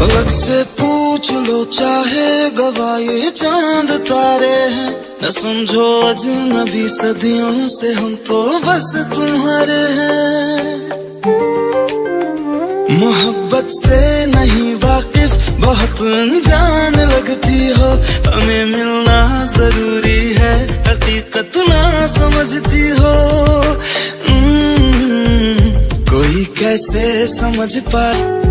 अलग से पूछ लो, चाहे गवाए चाँद तारे हैं। न समझो अजनबी सदियों से हम तो बस तुम्हारे हैं। मोहब्बत से नहीं वाकिफ, बहुत अनजान लगती हो। हमें मिलना ज़रूरी है, हकीकत ना समझती हो। हम्म, कोई कैसे समझ पाए